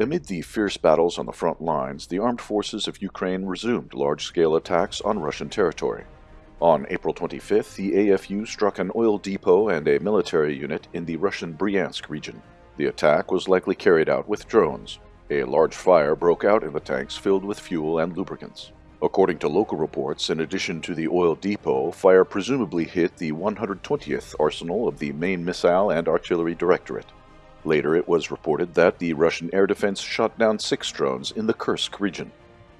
Amid the fierce battles on the front lines, the armed forces of Ukraine resumed large-scale attacks on Russian territory. On April 25th, the AFU struck an oil depot and a military unit in the Russian Bryansk region. The attack was likely carried out with drones. A large fire broke out in the tanks filled with fuel and lubricants. According to local reports, in addition to the oil depot, fire presumably hit the 120th arsenal of the main missile and artillery directorate. Later, it was reported that the Russian air defense shot down six drones in the Kursk region.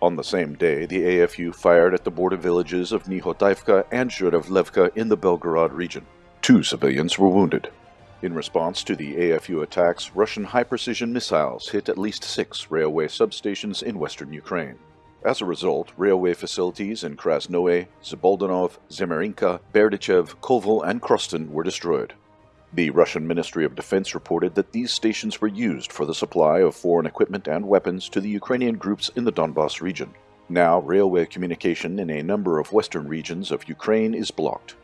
On the same day, the AFU fired at the border villages of Nekhoteevka and Zhuravlevka in the Belgorod region. Two civilians were wounded. In response to the AFU attacks, Russian high-precision missiles hit at least six railway substations in western Ukraine. As a result, railway facilities in Krasnoye, Zdolbunov, Zhmerinka, Berdichev, Kovel, and Korosten were destroyed. The Russian Ministry of Defense reported that these stations were used for the supply of foreign equipment and weapons to the Ukrainian groups in the Donbass region. Now, railway communication in a number of western regions of Ukraine is blocked.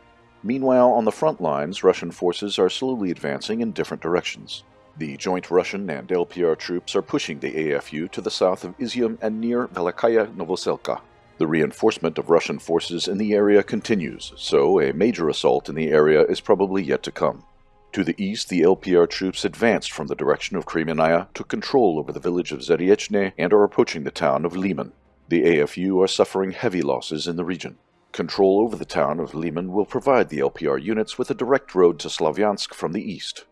Meanwhile, on the front lines, Russian forces are slowly advancing in different directions. The joint Russian and LPR troops are pushing the AFU to the south of Izium and near Velikaya Novoselka. The reinforcement of Russian forces in the area continues, so a major assault in the area is probably yet to come. To the east, the LPR troops advanced from the direction of Kremennaya, took control over the village of Zaryechne, and are approaching the town of Liman. The AFU are suffering heavy losses in the region. Control over the town of Liman will provide the LPR units with a direct road to Slavyansk from the east.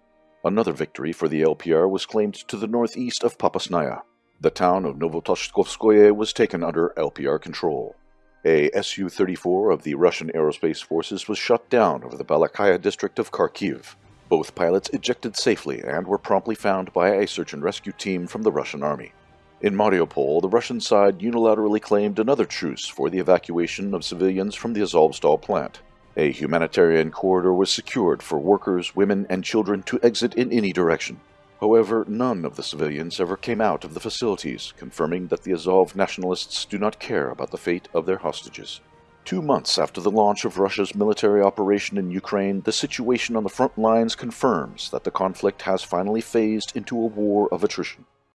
Another victory for the LPR was claimed to the northeast of Popasnaya. The town of Novotoshkovskoye was taken under LPR control. A Su-34 of the Russian Aerospace Forces was shot down over the Balakleya district of Kharkiv. Both pilots ejected safely and were promptly found by a search and rescue team from the Russian army. In Mariupol, the Russian side unilaterally claimed another truce for the evacuation of civilians from the Azovstal plant. A humanitarian corridor was secured for workers, women, and children to exit in any direction. However, none of the civilians ever came out of the facilities, confirming that the Azov nationalists do not care about the fate of their hostages. Two months after the launch of Russia's military operation in Ukraine, the situation on the front lines confirms that the conflict has finally phased into a war of attrition.